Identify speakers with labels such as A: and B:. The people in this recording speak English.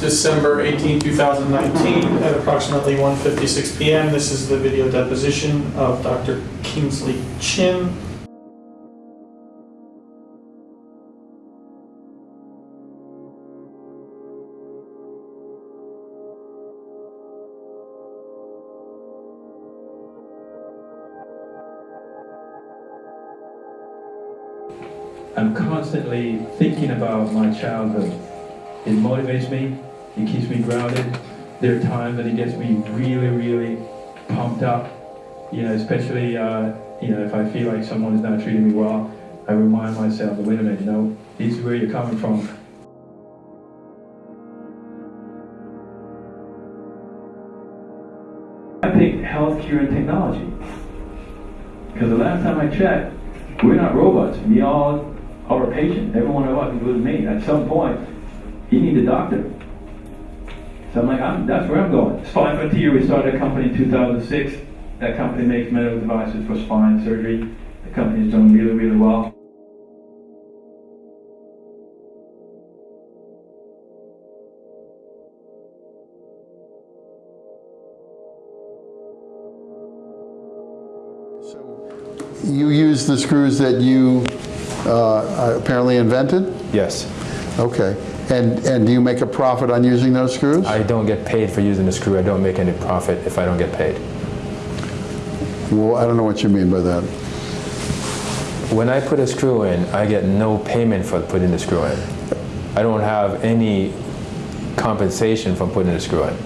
A: December 18, 2019, at approximately 1:56 PM. This is the video deposition of Dr. Kingsley Chin.
B: I'm constantly thinking about my childhood. It motivates me, it keeps me grounded. There are times that it gets me really, really pumped up. You know, especially uh, you know if I feel like someone is not treating me well, I remind myself, wait a minute, you know, this is where you're coming from. I picked healthcare and technology because the last time I checked, we're not robots. We all are a patient. Every one of us, including me, at some point, you need a doctor. So I'm like, I'm, that's where I'm going. Spine Frontier, we started a company in 2006. That company makes medical devices for spine surgery. The company is doing really, really well.
C: So you use the screws that you uh, apparently invented?
D: Yes.
C: Okay. And, and do you make a profit on using those screws?
D: I don't get paid for using the screw. I don't make any profit if I don't get paid.
C: Well, I don't know what you mean by that.
D: When I put a screw in, I get no payment for putting the screw in. I don't have any compensation from putting the screw in.